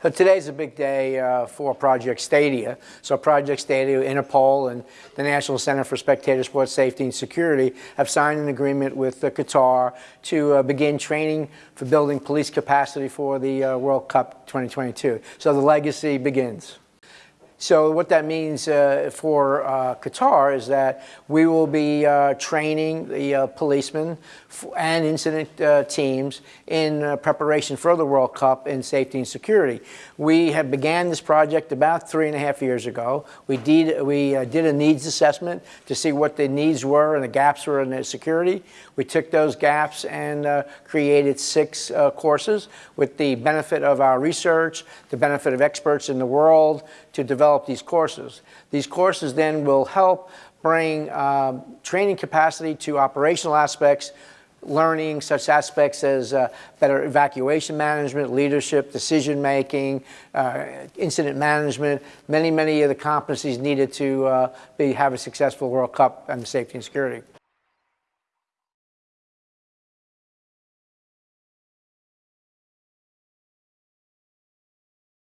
So today's a big day uh, for Project Stadia. So Project Stadia, Interpol, and the National Center for Spectator Sports Safety and Security have signed an agreement with uh, Qatar to uh, begin training for building police capacity for the uh, World Cup 2022. So the legacy begins. So what that means uh, for uh, Qatar is that we will be uh, training the uh, policemen and incident uh, teams in uh, preparation for the World Cup in safety and security. We have began this project about three and a half years ago. We did, we did a needs assessment to see what the needs were and the gaps were in the security. We took those gaps and created six courses with the benefit of our research, the benefit of experts in the world to develop develop these courses. These courses then will help bring um, training capacity to operational aspects, learning such aspects as uh, better evacuation management, leadership, decision making, uh, incident management, many, many of the competencies needed to uh, be, have a successful World Cup and safety and security.